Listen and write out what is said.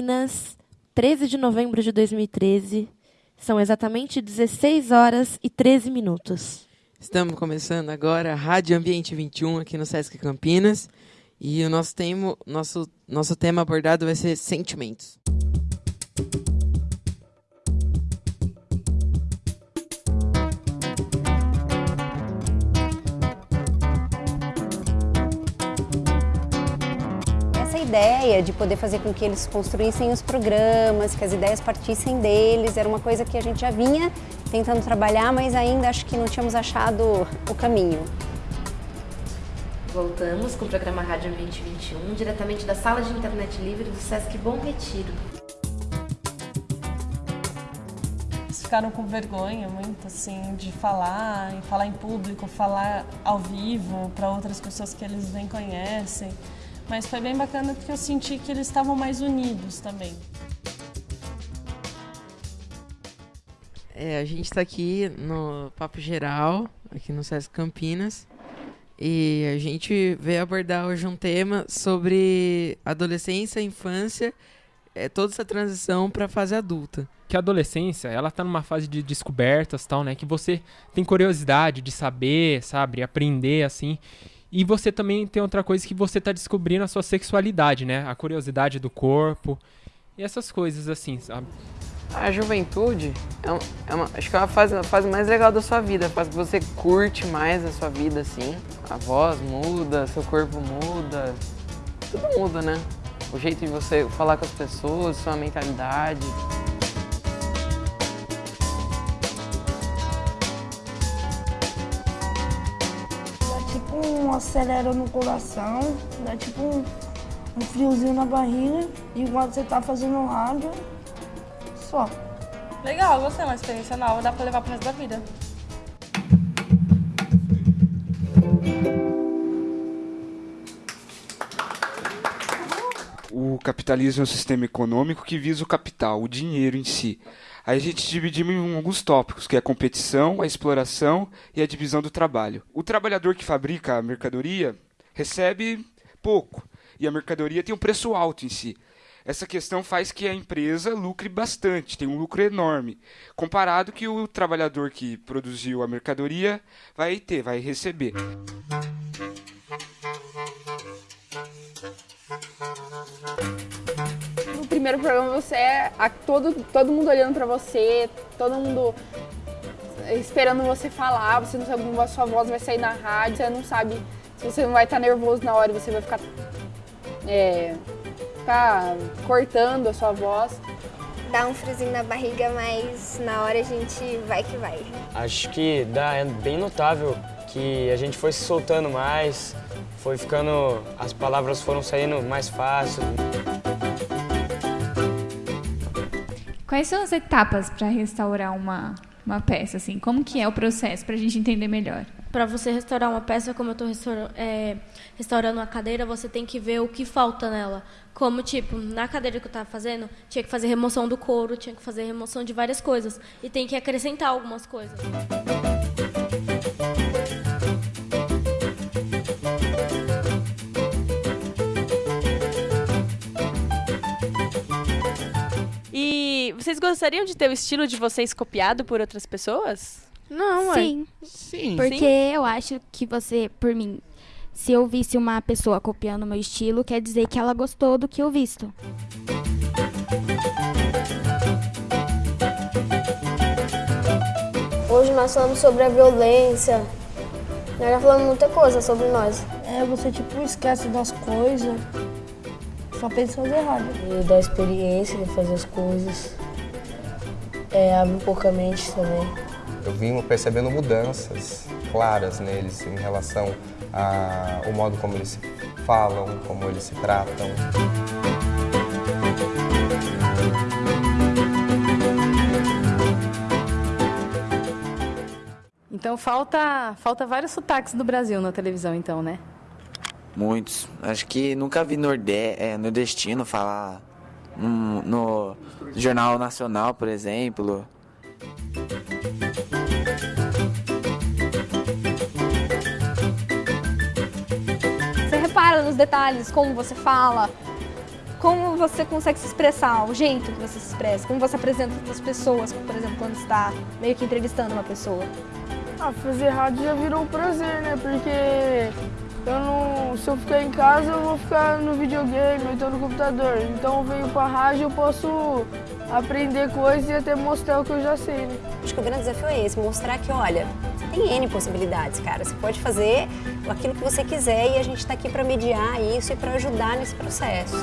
Campinas, 13 de novembro de 2013. São exatamente 16 horas e 13 minutos. Estamos começando agora a Rádio Ambiente 21 aqui no Sesc Campinas. E o nosso tema, nosso, nosso tema abordado vai ser sentimentos. Ideia de poder fazer com que eles construíssem os programas, que as ideias partissem deles, era uma coisa que a gente já vinha tentando trabalhar, mas ainda acho que não tínhamos achado o caminho. Voltamos com o programa Rádio 2021, diretamente da sala de internet livre do Sesc Bom Retiro. Eles ficaram com vergonha muito assim de falar, em falar em público, falar ao vivo para outras pessoas que eles nem conhecem. Mas foi bem bacana porque eu senti que eles estavam mais unidos também. É, a gente está aqui no Papo Geral, aqui no SESC Campinas, e a gente veio abordar hoje um tema sobre adolescência, infância, é, toda essa transição para a fase adulta. Que a adolescência, ela tá numa fase de descobertas, tal, né? Que você tem curiosidade de saber, sabe, aprender assim. E você também tem outra coisa que você está descobrindo a sua sexualidade, né? A curiosidade do corpo e essas coisas assim, sabe? A juventude é, uma, é uma, acho que é uma fase, a fase mais legal da sua vida, a fase que você curte mais a sua vida, assim. A voz muda, seu corpo muda, tudo muda, né? O jeito de você falar com as pessoas, sua mentalidade. Acelera no coração, dá tipo um, um friozinho na barriga, enquanto você tá fazendo rádio, só. Legal, gostei, uma experiência nova, dá pra levar pro resto da vida. O capitalismo é um sistema econômico que visa o capital, o dinheiro em si. Aí a gente dividimos em alguns tópicos, que é a competição, a exploração e a divisão do trabalho. O trabalhador que fabrica a mercadoria recebe pouco e a mercadoria tem um preço alto em si. Essa questão faz que a empresa lucre bastante, tem um lucro enorme, comparado que o trabalhador que produziu a mercadoria vai ter, vai receber. Primeiro programa você é a, todo, todo mundo olhando para você, todo mundo esperando você falar, você não sabe como a sua voz vai sair na rádio, você não sabe se você não vai estar nervoso na hora, você vai ficar, é, ficar cortando a sua voz. Dá um friozinho na barriga, mas na hora a gente vai que vai. Acho que dá, é bem notável que a gente foi se soltando mais, foi ficando, as palavras foram saindo mais fácil. Quais são as etapas para restaurar uma, uma peça? Assim? Como que é o processo para a gente entender melhor? Para você restaurar uma peça, como eu estou restaurando, é, restaurando uma cadeira, você tem que ver o que falta nela. Como, tipo, na cadeira que eu estava fazendo, tinha que fazer remoção do couro, tinha que fazer remoção de várias coisas. E tem que acrescentar algumas coisas. Vocês gostariam de ter o estilo de vocês copiado por outras pessoas? Não, Sim. É. Sim. Porque Sim. eu acho que você, por mim, se eu visse uma pessoa copiando o meu estilo, quer dizer que ela gostou do que eu visto. Hoje nós falamos sobre a violência. Nós já falamos muita coisa sobre nós. É, você tipo esquece das coisas. Só pensa fazer errado. E da experiência de fazer as coisas. É, abre um pouco a mente também. Eu vim percebendo mudanças claras neles em relação ao modo como eles se falam, como eles se tratam. Então falta, falta vários sotaques do Brasil na televisão, então, né? Muitos. Acho que nunca vi norde é, nordestino falar no, no Jornal Nacional, por exemplo. Você repara nos detalhes, como você fala, como você consegue se expressar, o jeito que você se expressa, como você apresenta para as pessoas, por exemplo, quando está meio que entrevistando uma pessoa. Ah, fazer rádio já virou um prazer, né? Porque eu não, se eu ficar em casa, eu vou ficar no videogame, ou então no computador. Então eu venho pra rádio, eu posso aprender coisas e até mostrar o que eu já sei, né? Acho que o grande desafio é esse, mostrar que, olha, tem N possibilidades, cara. Você pode fazer aquilo que você quiser e a gente está aqui para mediar isso e para ajudar nesse processo.